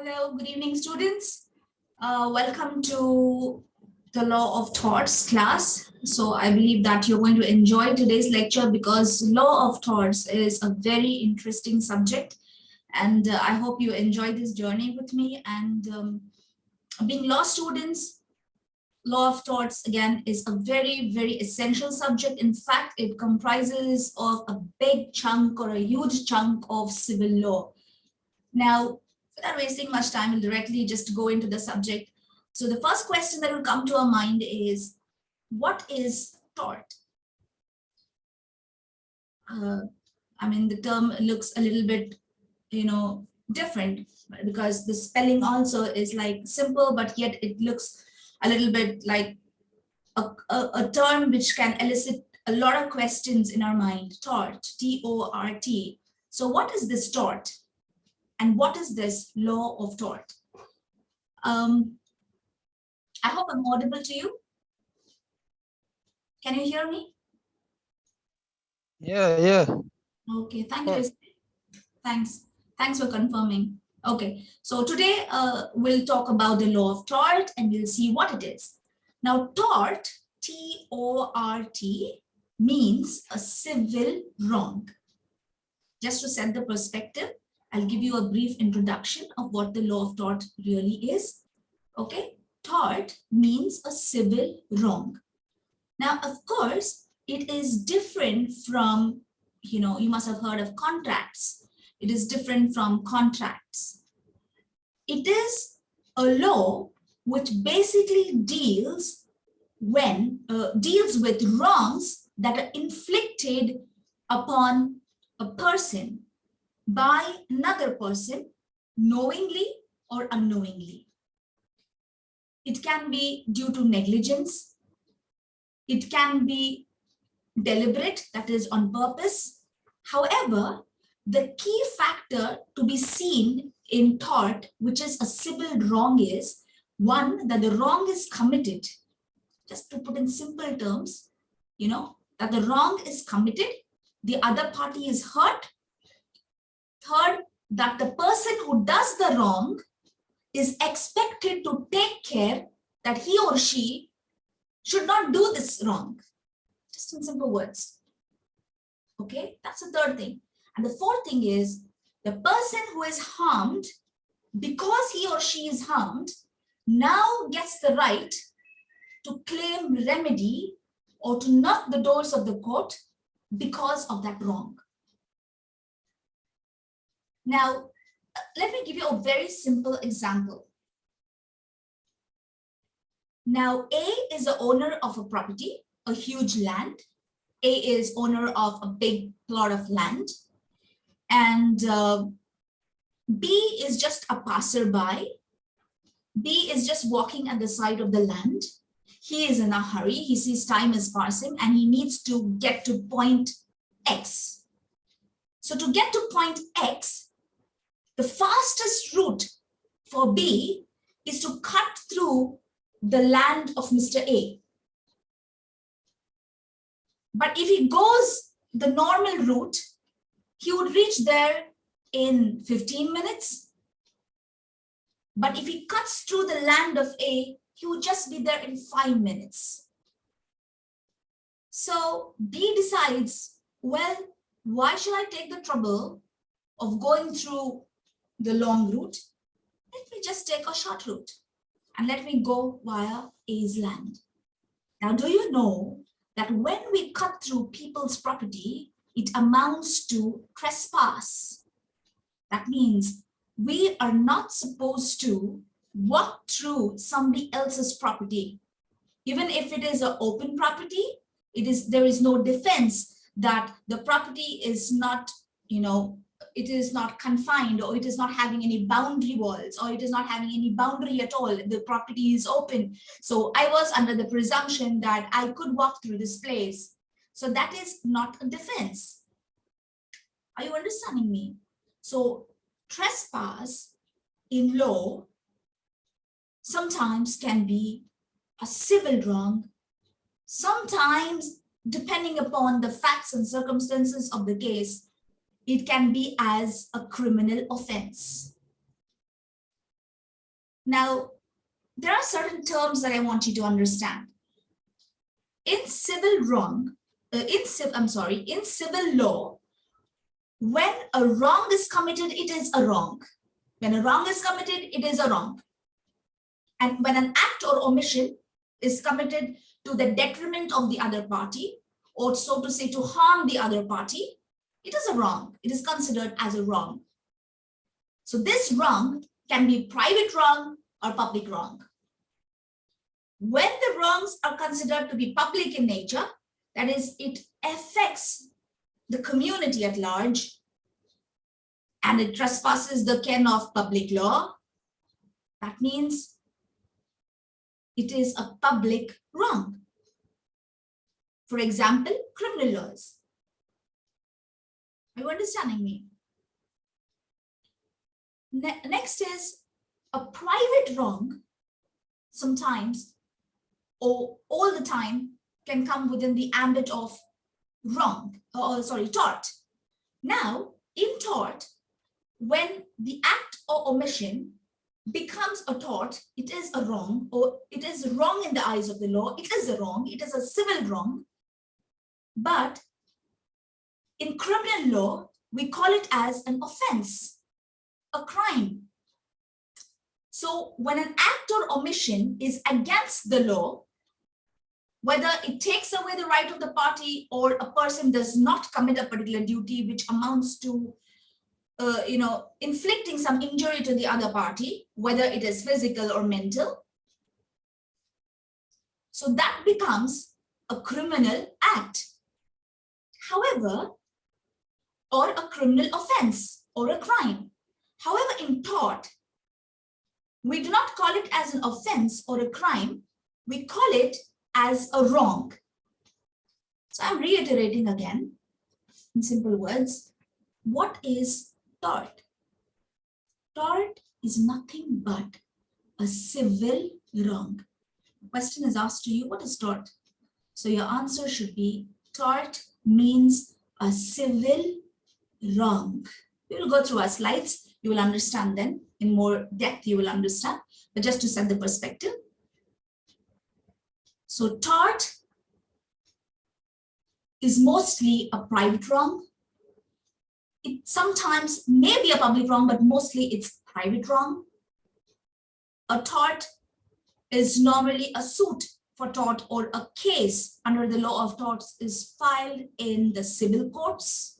Hello, good evening, students. Uh, welcome to the Law of Torts class. So I believe that you're going to enjoy today's lecture because Law of Torts is a very interesting subject. And uh, I hope you enjoy this journey with me. And um, being law students, Law of Torts, again, is a very, very essential subject. In fact, it comprises of a big chunk or a huge chunk of civil law. Now, without wasting much time, we'll directly just go into the subject. So the first question that will come to our mind is, what is tort? Uh, I mean, the term looks a little bit, you know, different because the spelling also is like simple, but yet it looks a little bit like a, a, a term which can elicit a lot of questions in our mind, tort, T-O-R-T. So what is this tort? And what is this law of tort? Um, I hope I'm audible to you. Can you hear me? Yeah, yeah. Okay, thank you. Thanks. Thanks for confirming. Okay, so today uh, we'll talk about the law of tort and we'll see what it is. Now, tort, T-O-R-T, means a civil wrong. Just to set the perspective, I'll give you a brief introduction of what the law of tort really is. Okay, tort means a civil wrong. Now, of course, it is different from, you know, you must have heard of contracts. It is different from contracts. It is a law which basically deals when uh, deals with wrongs that are inflicted upon a person by another person knowingly or unknowingly. It can be due to negligence. It can be deliberate, that is on purpose. However, the key factor to be seen in tort, which is a civil wrong is, one, that the wrong is committed. Just to put in simple terms, you know, that the wrong is committed, the other party is hurt, Third, that the person who does the wrong is expected to take care that he or she should not do this wrong. Just in simple words. Okay, that's the third thing. And the fourth thing is the person who is harmed, because he or she is harmed, now gets the right to claim remedy or to knock the doors of the court because of that wrong. Now, let me give you a very simple example. Now, A is the owner of a property, a huge land. A is owner of a big plot of land. And uh, B is just a passerby. B is just walking at the side of the land. He is in a hurry. He sees time is passing and he needs to get to point X. So to get to point X, the fastest route for B is to cut through the land of Mr. A. But if he goes the normal route, he would reach there in 15 minutes. But if he cuts through the land of A, he would just be there in five minutes. So B decides, well, why should I take the trouble of going through the long route, let me just take a short route and let me go via A's land. Now, do you know that when we cut through people's property, it amounts to trespass. That means we are not supposed to walk through somebody else's property. Even if it is an open property, it is there is no defense that the property is not, you know, it is not confined or it is not having any boundary walls or it is not having any boundary at all. The property is open. So i was under the presumption that i could walk through this place. So that is not a defense. Are you understanding me? So trespass in law sometimes can be a civil wrong. Sometimes depending upon the facts and circumstances of the case it can be as a criminal offense. Now, there are certain terms that I want you to understand. In civil wrong, uh, in civil, I'm sorry, in civil law, when a wrong is committed, it is a wrong. When a wrong is committed, it is a wrong. And when an act or omission is committed to the detriment of the other party, or so to say, to harm the other party, it is a wrong. It is considered as a wrong. So this wrong can be private wrong or public wrong. When the wrongs are considered to be public in nature, that is, it affects the community at large and it trespasses the ken of public law, that means it is a public wrong. For example, criminal laws. Are you understanding me? Ne next is a private wrong sometimes or all the time can come within the ambit of wrong, or sorry, tort. Now, in tort, when the act or omission becomes a tort, it is a wrong, or it is wrong in the eyes of the law, it is a wrong, it is a civil wrong. But in criminal law, we call it as an offense, a crime. So when an act or omission is against the law, whether it takes away the right of the party or a person does not commit a particular duty which amounts to uh, you know inflicting some injury to the other party whether it is physical or mental so that becomes a criminal act however or a criminal offense or a crime however in tort we do not call it as an offense or a crime we call it as a wrong. So I'm reiterating again in simple words, what is tort? Tort is nothing but a civil wrong. The question is asked to you, what is tort? So your answer should be tort means a civil wrong. We will go through our slides. You will understand then in more depth, you will understand. But just to set the perspective, so tort is mostly a private wrong. It sometimes may be a public wrong, but mostly it's private wrong. A tort is normally a suit for tort or a case under the law of torts is filed in the civil courts.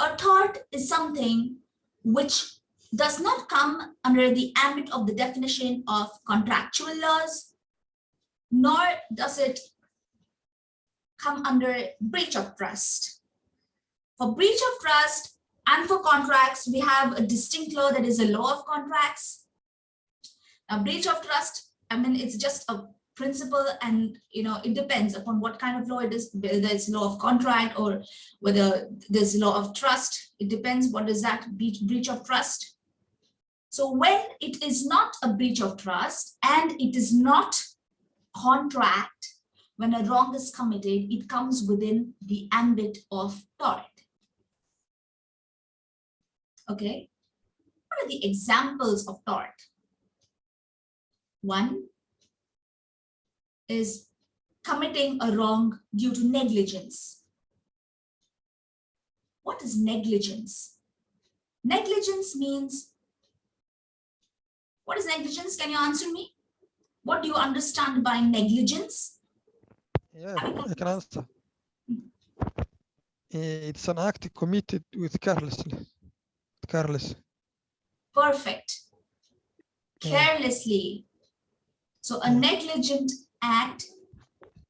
A tort is something which does not come under the ambit of the definition of contractual laws nor does it come under breach of trust. For breach of trust and for contracts, we have a distinct law that is a law of contracts. Now, breach of trust, I mean, it's just a principle and, you know, it depends upon what kind of law it is, whether it's law of contract or whether there's law of trust. It depends what is that breach of trust. So when it is not a breach of trust and it is not contract, when a wrong is committed, it comes within the ambit of tort. Okay, what are the examples of tort? One is committing a wrong due to negligence. What is negligence? Negligence means, what is negligence? Can you answer me? What do you understand by negligence? Yeah, I can answer. Eh, it's an act committed with carelessly. Careless. Perfect. Carelessly. So a negligent act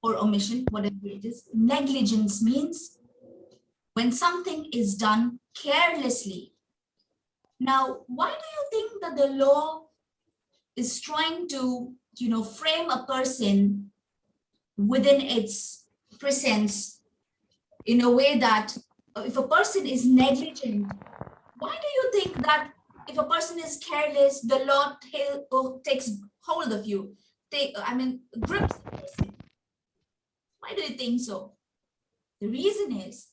or omission, whatever it is, negligence means when something is done carelessly. Now, why do you think that the law is trying to you know, frame a person within its presence in a way that if a person is negligent, why do you think that if a person is careless, the law takes hold of you, take, I mean, grips the person? Why do you think so? The reason is,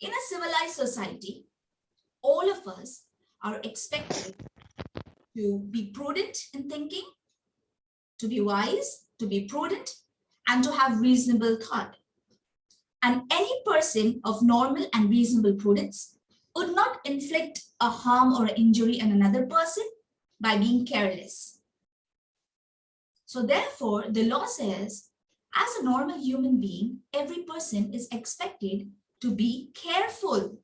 in a civilized society, all of us are expected to be prudent in thinking, to be wise, to be prudent, and to have reasonable thought. And any person of normal and reasonable prudence would not inflict a harm or injury on another person by being careless. So therefore, the law says, as a normal human being, every person is expected to be careful.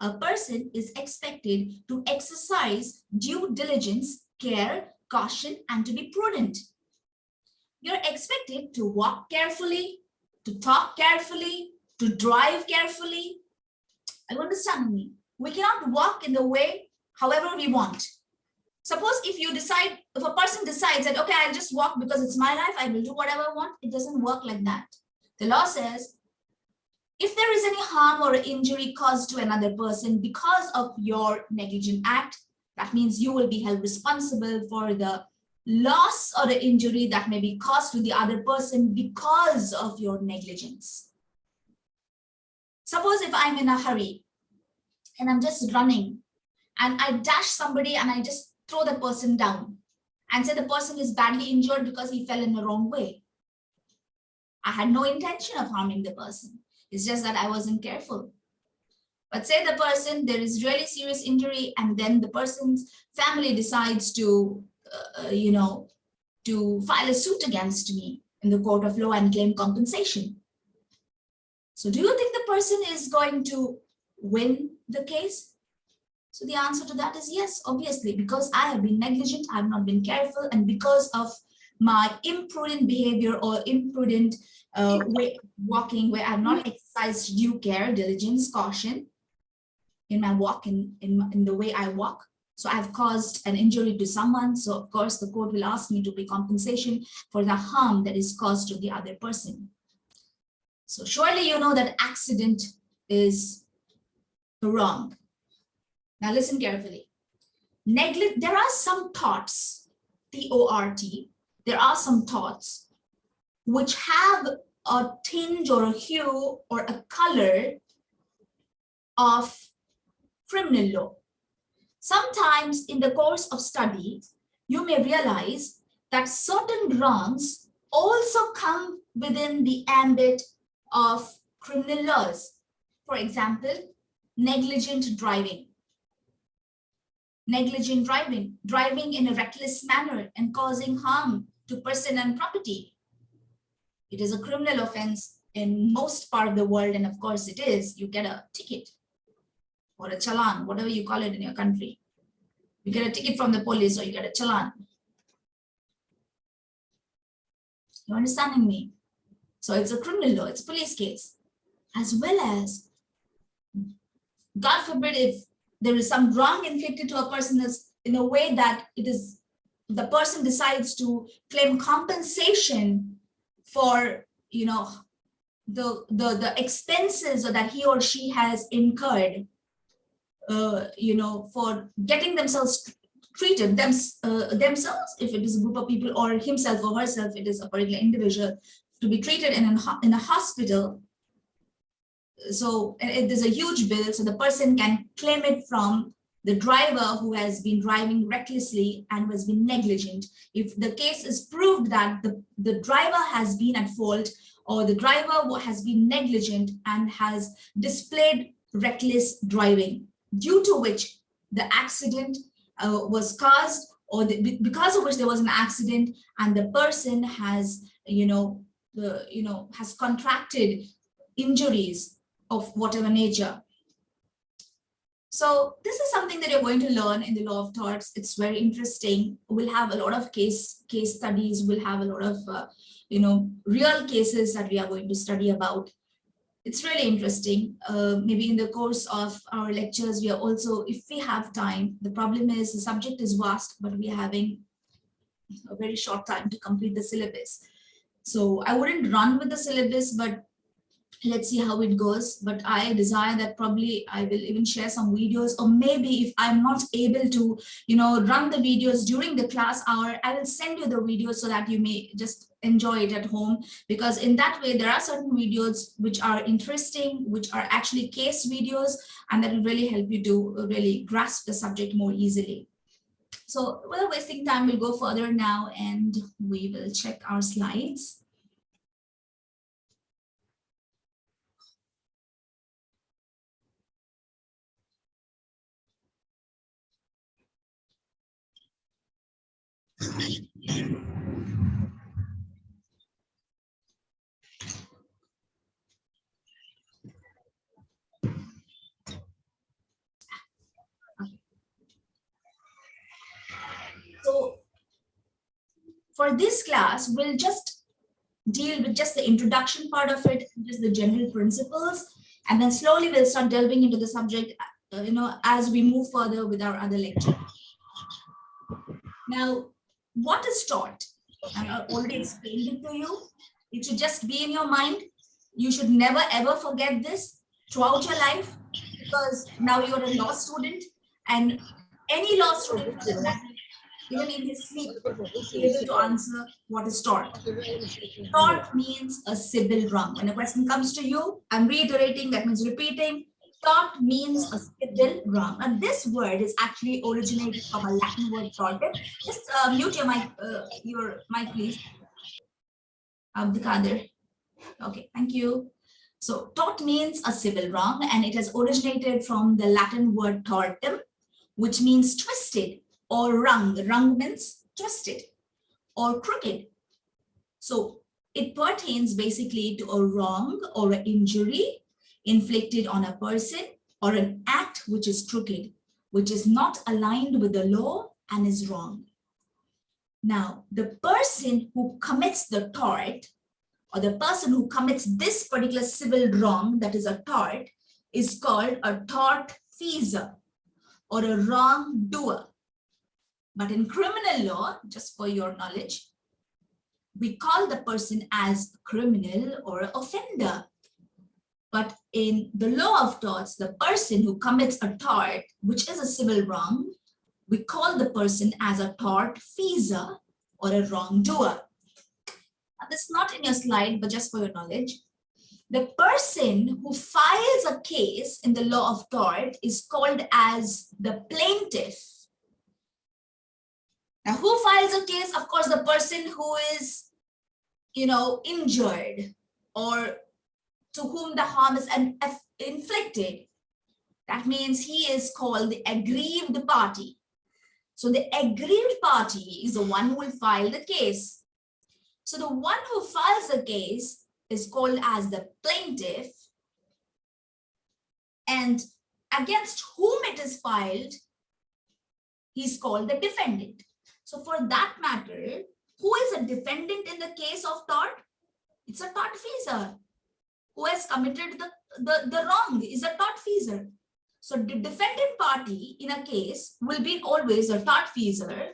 A person is expected to exercise due diligence, care, caution, and to be prudent. You're expected to walk carefully, to talk carefully, to drive carefully. Are you understanding me? We cannot walk in the way however we want. Suppose if you decide, if a person decides that, okay, I'll just walk because it's my life, I will do whatever I want. It doesn't work like that. The law says, if there is any harm or injury caused to another person because of your negligent act, that means you will be held responsible for the loss or the injury that may be caused to the other person because of your negligence. Suppose if I'm in a hurry and I'm just running and I dash somebody and I just throw the person down and say the person is badly injured because he fell in the wrong way. I had no intention of harming the person. It's just that I wasn't careful. But say the person, there is really serious injury and then the person's family decides to, uh, you know, to file a suit against me in the court of law and claim compensation. So do you think the person is going to win the case? So the answer to that is yes, obviously, because I have been negligent, I have not been careful, and because of my imprudent behavior or imprudent uh, way walking, where I've not exercised due care, diligence, caution in my walk, in, in, in the way I walk. So I've caused an injury to someone. So of course, the court will ask me to pay compensation for the harm that is caused to the other person. So surely you know that accident is wrong. Now listen carefully. Negli there are some torts, T-O-R-T, there are some torts which have a tinge or a hue or a color of criminal law. Sometimes in the course of study, you may realize that certain wrongs also come within the ambit of criminal laws. For example, negligent driving. Negligent driving, driving in a reckless manner and causing harm to person and property. It is a criminal offense in most part of the world, and of course it is. You get a ticket or a challan, whatever you call it in your country. You get a ticket from the police or you get a challan. You understanding me? So it's a criminal law, it's a police case, as well as, God forbid, if there is some wrong inflicted to a person in a way that it is the person decides to claim compensation for, you know, the the the expenses that he or she has incurred, uh, you know, for getting themselves treated them, uh, themselves, if it is a group of people, or himself or herself, it is a particular individual, to be treated in, an, in a hospital. So there's a huge bill, so the person can claim it from the driver who has been driving recklessly and has been negligent. If the case is proved that the, the driver has been at fault or the driver has been negligent and has displayed reckless driving, due to which the accident uh, was caused or the, because of which there was an accident and the person has, you know, the, you know, has contracted injuries of whatever nature. So this is something that you're going to learn in the law of torts. It's very interesting. We'll have a lot of case case studies. We'll have a lot of, uh, you know, real cases that we are going to study about. It's really interesting. Uh, maybe in the course of our lectures, we are also, if we have time, the problem is the subject is vast, but we are having a very short time to complete the syllabus. So I wouldn't run with the syllabus, but let's see how it goes. But I desire that probably I will even share some videos or maybe if I'm not able to, you know, run the videos during the class hour, I will send you the videos so that you may just enjoy it at home because in that way there are certain videos which are interesting which are actually case videos and that will really help you to really grasp the subject more easily So without wasting time, we'll go further now and we will check our slides. So for this class, we'll just deal with just the introduction part of it, just the general principles, and then slowly we'll start delving into the subject, uh, you know, as we move further with our other lecture. Now, what is tort? And I already explained it to you. It should just be in your mind. You should never ever forget this throughout your life because now you're a law student and any law student, even in his sleep, is able to answer what is tort. Tort means a civil wrong. When a question comes to you, I'm reiterating, that means repeating. Tort means a civil wrong. And this word is actually originated from a Latin word tortem. Just uh, mute your mic, uh, your mic, please. Abdikadir. Okay, thank you. So tort means a civil wrong, and it has originated from the Latin word tortum, which means twisted or wrung. Wrung means twisted or crooked. So it pertains basically to a wrong or an injury inflicted on a person or an act which is crooked, which is not aligned with the law and is wrong. Now, the person who commits the tort or the person who commits this particular civil wrong that is a tort is called a tort feasor or a wrongdoer. But in criminal law, just for your knowledge, we call the person as criminal or offender. But in the law of torts, the person who commits a tort, which is a civil wrong, we call the person as a tort feasor or a wrongdoer. Now, this is not in your slide, but just for your knowledge. The person who files a case in the law of tort is called as the plaintiff. Now, who files a case? Of course, the person who is, you know, injured or to whom the harm is inflicted. That means he is called the aggrieved party. So the aggrieved party is the one who will file the case. So the one who files the case is called as the plaintiff. And against whom it is filed, he's called the defendant. So for that matter, who is a defendant in the case of tort? It's a tortfeasor. Who has committed the, the, the wrong is a tortfeasor. So the defendant party in a case will be always a tortfeasor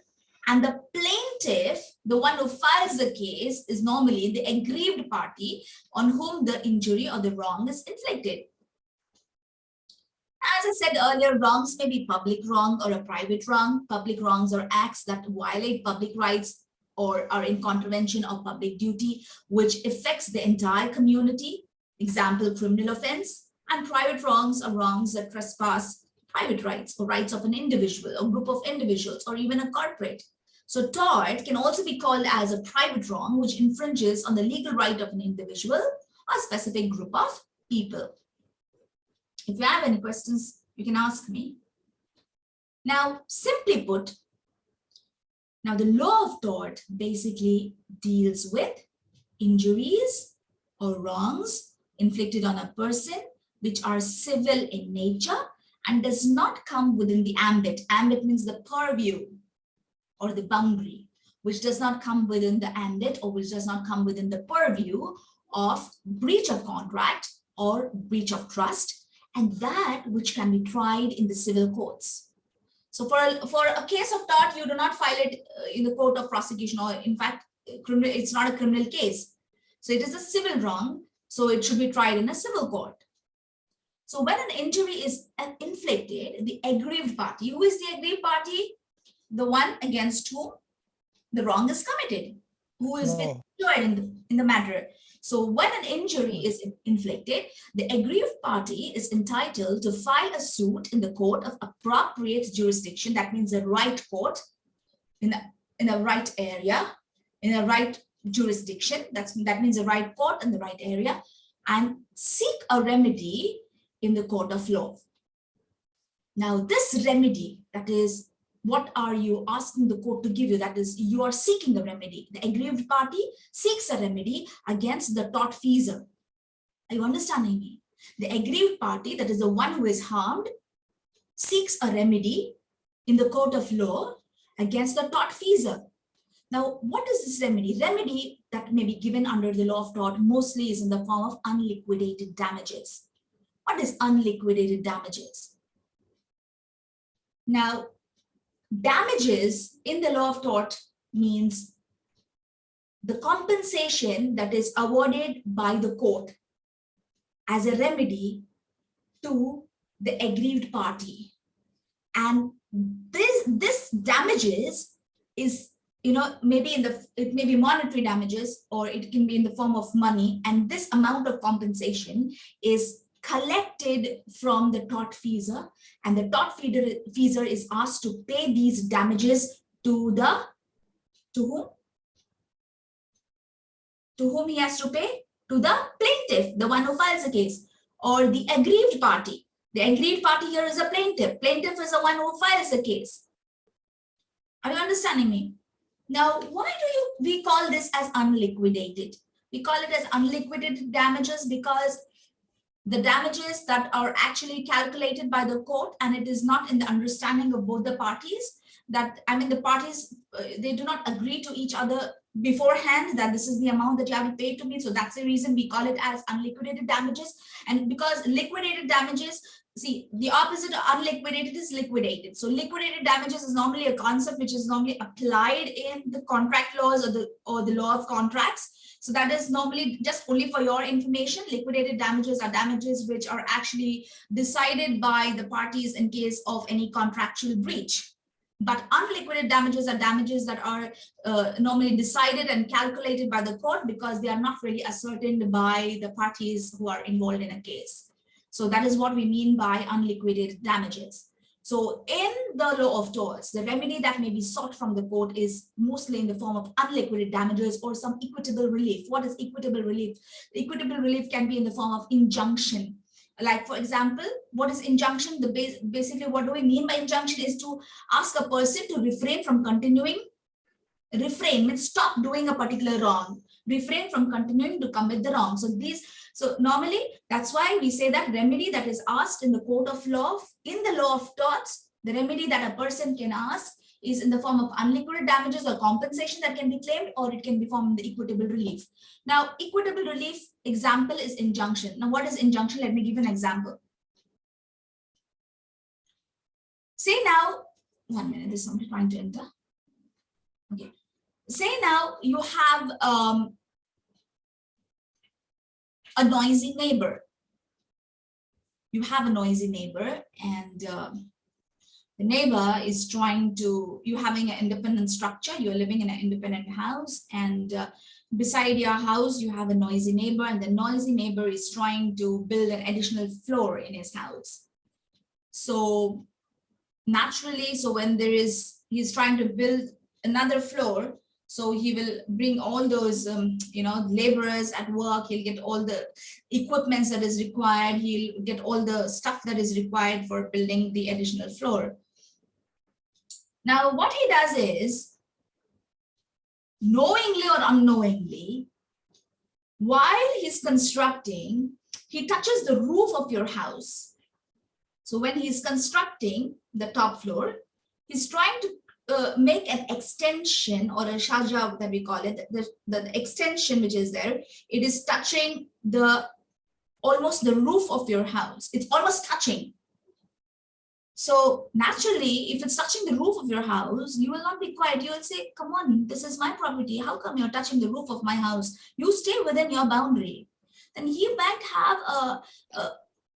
and the plaintiff, the one who files the case, is normally the aggrieved party on whom the injury or the wrong is inflicted. As I said earlier, wrongs may be public wrong or a private wrong. Public wrongs are acts that violate public rights or are in contravention of public duty, which affects the entire community. Example, criminal offense. And private wrongs are wrongs that trespass private rights or rights of an individual or group of individuals or even a corporate. So tort can also be called as a private wrong, which infringes on the legal right of an individual or specific group of people. If you have any questions, you can ask me. Now, simply put, now the law of tort basically deals with injuries or wrongs inflicted on a person which are civil in nature and does not come within the ambit. Ambit means the purview or the boundary, which does not come within the ambit or which does not come within the purview of breach of contract or breach of trust, and that which can be tried in the civil courts. So for a, for a case of tort, you do not file it uh, in the court of prosecution, or in fact, it's not a criminal case. So it is a civil wrong, so it should be tried in a civil court. So when an injury is inflicted, the aggrieved party, who is the aggrieved party? The one against whom the wrong is committed, who is No. injured in the, in the matter. So when an injury is inflicted, the aggrieved party is entitled to file a suit in the court of appropriate jurisdiction. That means the right court in a, in a right area, in a right jurisdiction, that's, that means the right court and the right area, and seek a remedy in the court of law. Now, this remedy, that is, what are you asking the court to give you? That is, you are seeking a remedy. The aggrieved party seeks a remedy against the tortfeasor. Are you understanding me? The aggrieved party, that is the one who is harmed, seeks a remedy in the court of law against the tortfeasor. Now, what is this remedy? Remedy that may be given under the law of tort mostly is in the form of unliquidated damages. What is unliquidated damages? Now, damages in the law of tort means the compensation that is awarded by the court as a remedy to the aggrieved party. And this, this damages is, you know, maybe in the, it may be monetary damages or it can be in the form of money. And this amount of compensation is collected from the tortfeasor and the tortfeasor is asked to pay these damages to the, to whom? To whom he has to pay? To the plaintiff, the one who files the case or the aggrieved party. The aggrieved party here is a plaintiff. Plaintiff is the one who files the case. Are you understanding me? Now, why do you we call this as unliquidated? We call it as unliquidated damages because the damages that are actually calculated by the court and it is not in the understanding of both the parties that I mean the parties uh, they do not agree to each other beforehand that this is the amount that you have to pay to me so that's the reason we call it as unliquidated damages and because liquidated damages see the opposite of unliquidated is liquidated. So liquidated damages is normally a concept which is normally applied in the contract laws or the or the law of contracts. So that is normally just only for your information. Liquidated damages are damages which are actually decided by the parties in case of any contractual breach. But unliquidated damages are damages that are uh, normally decided and calculated by the court because they are not really ascertained by the parties who are involved in a case. So that is what we mean by unliquidated damages. So in the law of torts, the remedy that may be sought from the court is mostly in the form of unliquidated damages or some equitable relief. What is equitable relief? Equitable relief can be in the form of injunction like for example what is injunction the base basically what do we mean by injunction is to ask a person to refrain from continuing refrain means stop doing a particular wrong refrain from continuing to commit the wrong so these so normally that's why we say that remedy that is asked in the court of law in the law of torts the remedy that a person can ask is in the form of unliquidated damages or compensation that can be claimed or it can be formed in the equitable relief. Now, equitable relief example is injunction. Now, what is injunction? Let me give an example. Say now, one minute, there's somebody trying to enter. Okay. Say now you have um, a noisy neighbor. You have a noisy neighbor and um, the neighbor is trying to, You're having an independent structure, you're living in an independent house and uh, beside your house, you have a noisy neighbor and the noisy neighbor is trying to build an additional floor in his house. So naturally, so when there is, he's trying to build another floor, so he will bring all those, um, you know, laborers at work. He'll get all the equipments that is required. He'll get all the stuff that is required for building the additional floor. Now, what he does is, knowingly or unknowingly, while he's constructing, he touches the roof of your house. So when he's constructing the top floor, he's trying to uh, make an extension or a shaja that we call it, the, the extension which is there, it is touching the almost the roof of your house. It's almost touching. So naturally, if it's touching the roof of your house, you will not be quiet. You will say, come on, this is my property. How come you're touching the roof of my house? You stay within your boundary. Then he might have a, a,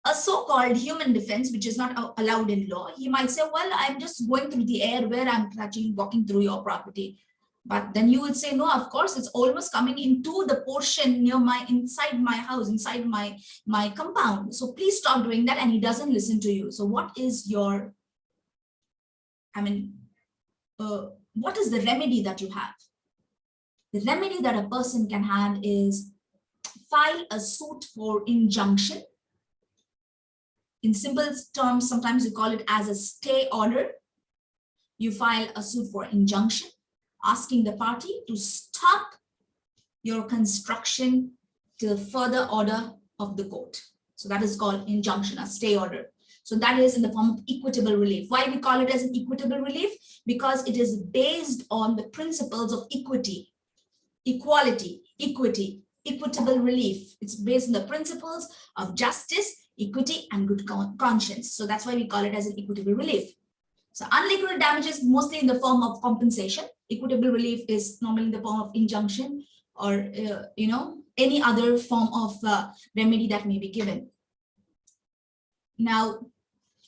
a so-called human defense, which is not allowed in law. He might say, well, I'm just going through the air where I'm actually walking through your property. But then you would say, no, of course, it's almost coming into the portion near my, inside my house, inside my, my compound. So please stop doing that. And he doesn't listen to you. So what is your, I mean, uh, what is the remedy that you have? The remedy that a person can have is file a suit for injunction. In simple terms, sometimes you call it as a stay order. You file a suit for injunction, asking the party to stop your construction till further order of the court. So that is called injunction, a stay order. So that is in the form of equitable relief. Why we call it as an equitable relief? Because it is based on the principles of equity, equality, equity, equitable relief. It's based on the principles of justice, equity, and good con- conscience. So that's why we call it as an equitable relief. So unliquidated damages mostly in the form of compensation. Equitable relief is normally in the form of injunction or, uh, you know, any other form of uh, remedy that may be given. Now,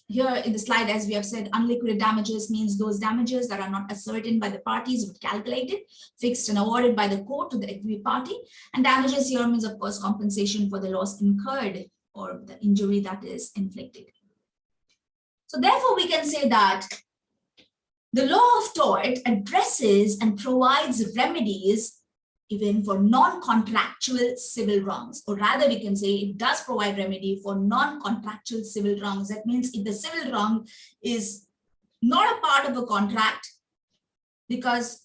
here in the slide, as we have said, unliquidated damages means those damages that are not ascertained by the parties but calculated, fixed and awarded by the court to the aggrieved party. And damages here means, of course, compensation for the loss incurred or the injury that is inflicted. So therefore, we can say that the law of tort addresses and provides remedies even for non-contractual civil wrongs, or rather we can say it does provide remedy for non-contractual civil wrongs. That means if the civil wrong is not a part of a contract, because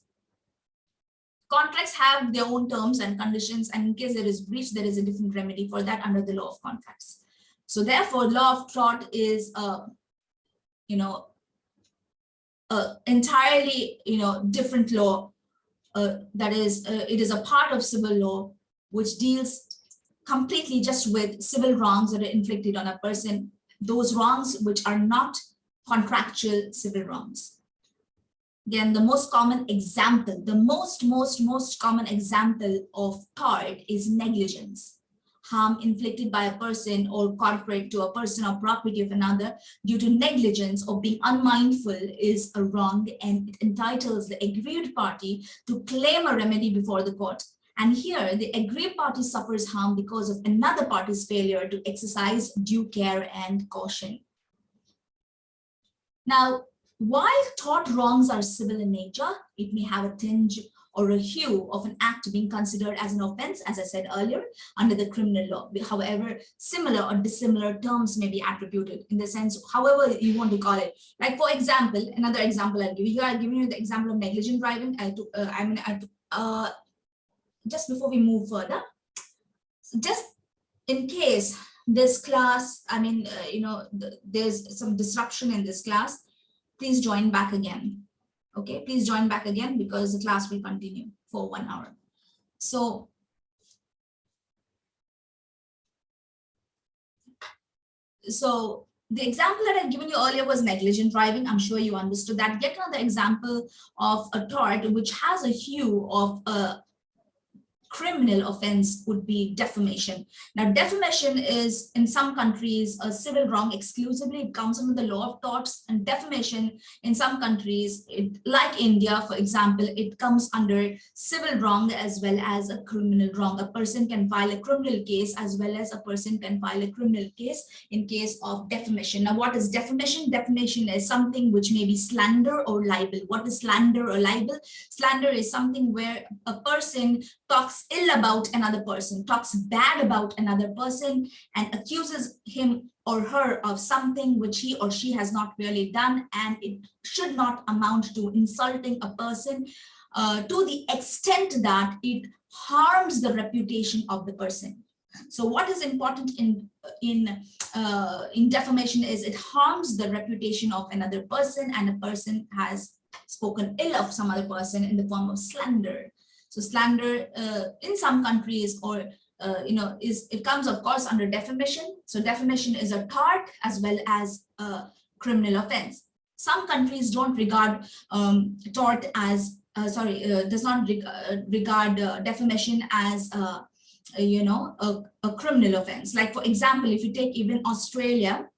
contracts have their own terms and conditions, and in case there is breach, there is a different remedy for that under the law of contracts. So therefore, law of tort is a, you know, a entirely, you know, different law uh, that is, uh, it is a part of civil law which deals completely just with civil wrongs that are inflicted on a person, those wrongs which are not contractual civil wrongs. Again, the most common example, the most, most, most common example of tort is negligence harm inflicted by a person or corporate to a person or property of another due to negligence or being unmindful is a wrong and it entitles the aggrieved party to claim a remedy before the court. And here the aggrieved party suffers harm because of another party's failure to exercise due care and caution. Now, while tort wrongs are civil in nature, it may have a tinge or a hue of an act being considered as an offense, as I said earlier, under the criminal law. However, similar or dissimilar terms may be attributed in the sense, however you want to call it. Like for example, another example I'll give you I'll give you the example of negligent driving. I took, uh, I mean, I took, uh, just before we move further, just in case this class, I mean, uh, you know, the, there's some disruption in this class, please join back again. Okay, please join back again because the class will continue for one hour. So so the example that I've given you earlier was negligent driving. I'm sure you understood that. Get another example of a tort which has a hue of a criminal offense would be defamation. Now, defamation is in some countries a civil wrong exclusively. It comes under the law of torts and defamation in some countries, it, like India, for example, it comes under civil wrong as well as a criminal wrong. A person can file a criminal case as well as a person can file a criminal case in case of defamation. Now, what is defamation? Defamation is something which may be slander or libel. What is slander or libel? Slander is something where a person talks ill about another person, talks bad about another person, and accuses him or her of something which he or she has not really done, and it should not amount to insulting a person uh, to the extent that it harms the reputation of the person. So what is important in in uh, in defamation is it harms the reputation of another person, and a person has spoken ill of some other person in the form of slander. So slander uh, in some countries or uh, you know is it comes of course under defamation. So defamation is a tort as well as a criminal offense. Some countries don't regard um, tort as uh, sorry uh, does not reg uh, regard uh, defamation as you know a, a criminal offense. Like for example, if you take even Australia,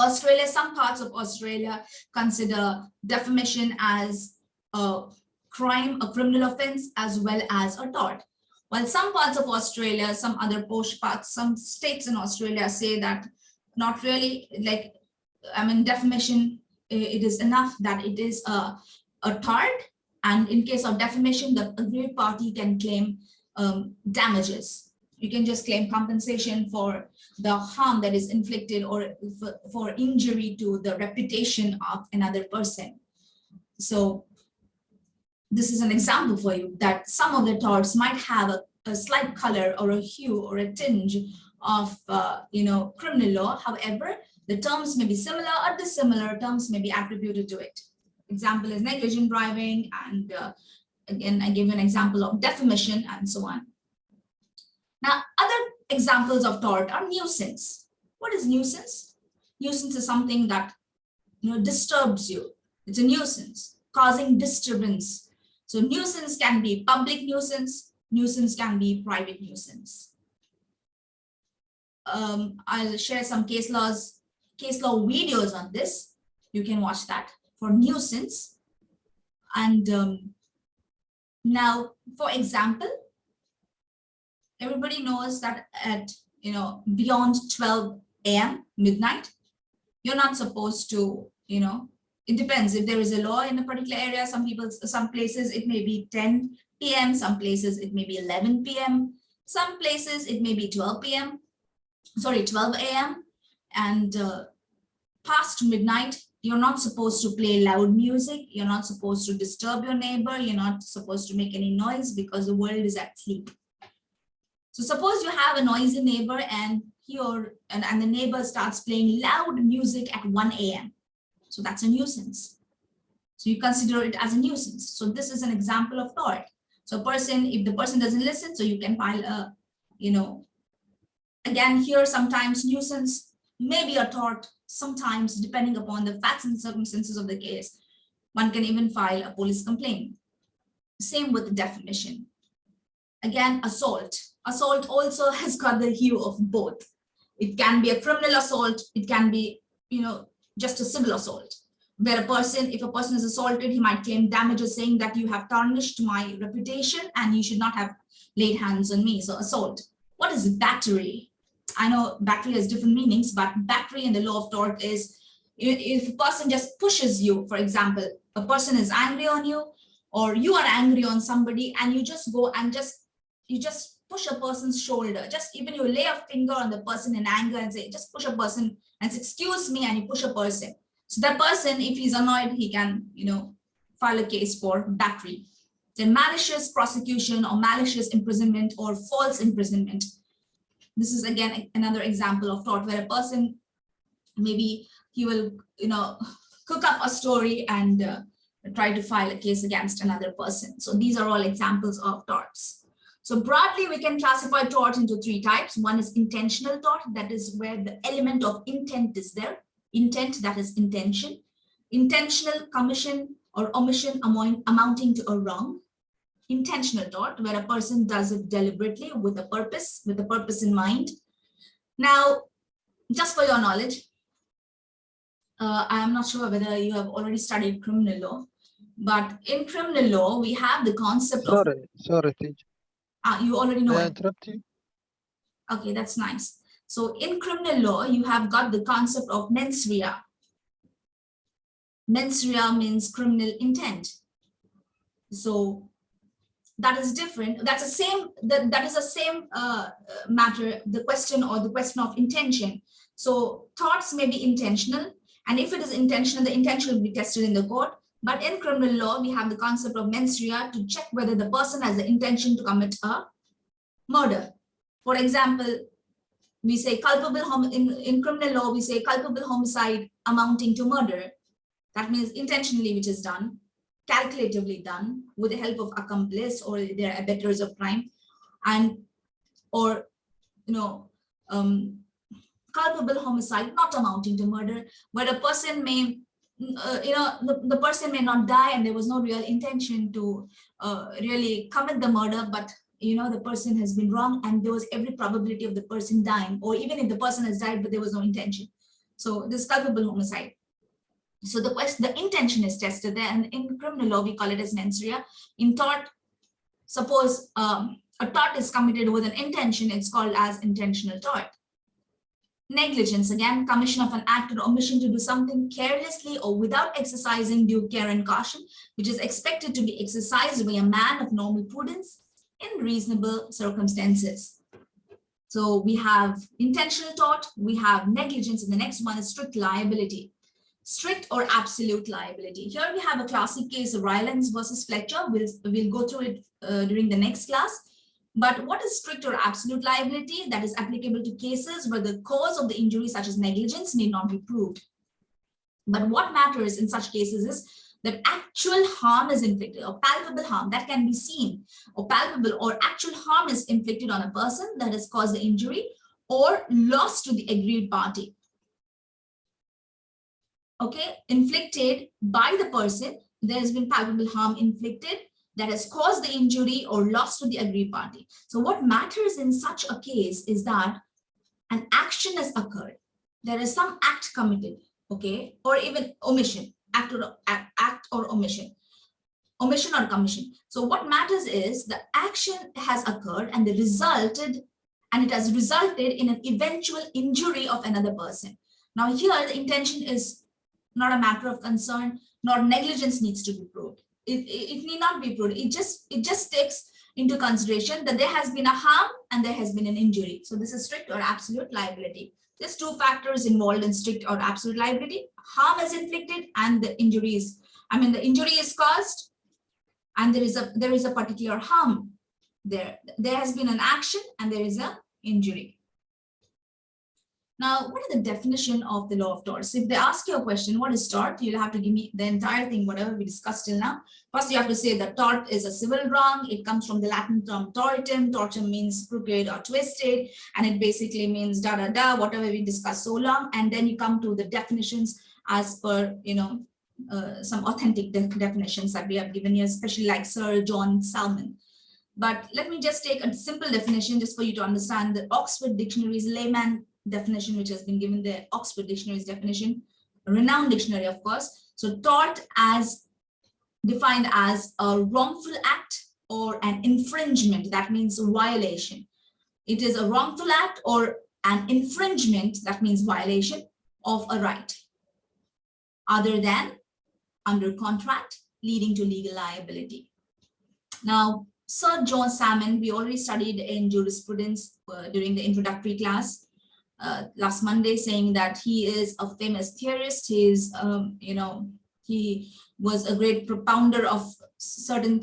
Australia, some parts of Australia consider defamation as a crime, a criminal offense, as well as a tort. While some parts of Australia, some other posh parts, some states in Australia say that not really like, I mean, defamation, it is enough that it is a a tort. And in case of defamation, the aggrieved party can claim um, damages. You can just claim compensation for the harm that is inflicted or for, for injury to the reputation of another person. So this is an example for you that some of the torts might have a, a slight color or a hue or a tinge of, uh, you know, criminal law. However, the terms may be similar or dissimilar terms may be attributed to it. Example is negligent driving and uh, again, I give you an example of defamation and so on. Now, other examples of tort are nuisance. What is nuisance? Nuisance is something that you know disturbs you. It's a nuisance, causing disturbance. So nuisance can be public nuisance, nuisance can be private nuisance. Um, I'll share some case laws, case law videos on this. You can watch that for nuisance. And um, now, for example, everybody knows that at you know beyond 12 a.m midnight you're not supposed to you know it depends. If there is a law in a particular area some people some places it may be 10 p.m some places it may be 11 p.m some places it may be 12 p.m sorry 12 a.m and uh, past midnight you're not supposed to play loud music you're not supposed to disturb your neighbor you're not supposed to make any noise because the world is at sleep. So suppose you have a noisy neighbor and here and, and the neighbor starts playing loud music at 1 a.m. So that's a nuisance. So you consider it as a nuisance. So this is an example of tort. So a person, if the person doesn't listen, so you can file a, you know, again here sometimes nuisance may be a tort, sometimes depending upon the facts and circumstances of the case, one can even file a police complaint. Same with defamation. Again, assault assault also has got the hue of both. It can be a criminal assault, it can be, you know, just a civil assault, where a person, if a person is assaulted, he might claim damages saying that you have tarnished my reputation and you should not have laid hands on me. So assault. What is battery? I know battery has different meanings, but battery in the law of tort is if a person just pushes you, for example, a person is angry on you or you are angry on somebody and you just go and just you just push a person's shoulder. Just even you lay a finger on the person in anger and say, just push a person and say, excuse me, and you push a person. So that person, if he's annoyed, he can, you know, file a case for battery. Then malicious prosecution or malicious imprisonment or false imprisonment. This is again another example of tort where a person maybe he will, you know, cook up a story and uh, try to file a case against another person. So these are all examples of torts. So broadly, we can classify tort into three types. One is intentional tort, that is where the element of intent is there. Intent, that is intention. Intentional commission or omission amounting to a wrong. Intentional tort, where a person does it deliberately with a purpose, with a purpose in mind. Now, just for your knowledge, uh, I am not sure whether you have already studied criminal law, but in criminal law, we have the concept Sorry, of... sorry, teacher. Ah, you already know May I it. interrupt you? Okay, that's nice. So in criminal law, you have got the concept of mens rea. Mens rea means criminal intent. So that is different. That's the same, that, that is the same uh, matter, the question or the question of intention. So thoughts may be intentional. And if it is intentional, the intention will be tested in the court. But in criminal law, we have the concept of mens rea to check whether the person has the intention to commit a murder. For example, we say culpable in, in criminal law, we say culpable homicide amounting to murder. That means intentionally, which is done, calculatively done with the help of accomplice or their abettors of crime, and or you know um, culpable homicide not amounting to murder, where a person may uh, you know, the, the person may not die and there was no real intention to uh, really commit the murder, but you know, the person has been wrong and there was every probability of the person dying, or even if the person has died, but there was no intention. So this culpable homicide. So the question, the intention is tested there, and in criminal law, we call it as mens rea. In tort, suppose um, a tort is committed with an intention, it's called as intentional tort. Negligence, again, commission of an act or omission to do something carelessly or without exercising due care and caution, which is expected to be exercised by a man of normal prudence in reasonable circumstances. So we have intentional tort, we have negligence, and the next one is strict liability. Strict or absolute liability. Here we have a classic case of Rylands versus Fletcher. We'll, we'll go through it uh, during the next class. But what is strict or absolute liability that is applicable to cases where the cause of the injury such as negligence need not be proved. But what matters in such cases is that actual harm is inflicted or palpable harm that can be seen or palpable or actual harm is inflicted on a person that has caused the injury or loss to the aggrieved party. Okay, inflicted by the person, there has been palpable harm inflicted that has caused the injury or loss to the aggrieved party. So what matters in such a case is that an action has occurred. There is some act committed, okay, or even omission, act or, act, or omission, omission or commission. So what matters is the action has occurred and the resulted, and it has resulted in an eventual injury of another person. Now here the intention is not a matter of concern, nor negligence needs to be proved it, it, need not be proved. It just it just takes into consideration that there has been a harm and there has been an injury. So this is strict or absolute liability. There's two factors involved in strict or absolute liability. Harm is inflicted and the injury is, I mean, the injury is caused and there is a there is a particular harm there. There has been an action and there is a injury. Now, what is the definition of the law of torts? If they ask you a question, what is tort? You'll have to give me the entire thing, whatever we discussed till now. First, you have to say that tort is a civil wrong. It comes from the Latin term tortum. Tortum means crooked or twisted, and it basically means da da da, whatever we discussed so long. And then you come to the definitions as per, you know, uh, some authentic de definitions that we have given you, especially like Sir John Salmond. But let me just take a simple definition just for you to understand the Oxford Dictionary's layman definition which has been given the Oxford Dictionary's definition, renowned dictionary, of course. So tort as defined as a wrongful act or an infringement, that means violation. It is a wrongful act or an infringement, that means violation of a right, other than under contract, leading to legal liability. Now, Sir John Salmond, we already studied in jurisprudence uh, during the introductory class uh, last Monday saying that he is a famous theorist. He is, um, you know, he was a great propounder of certain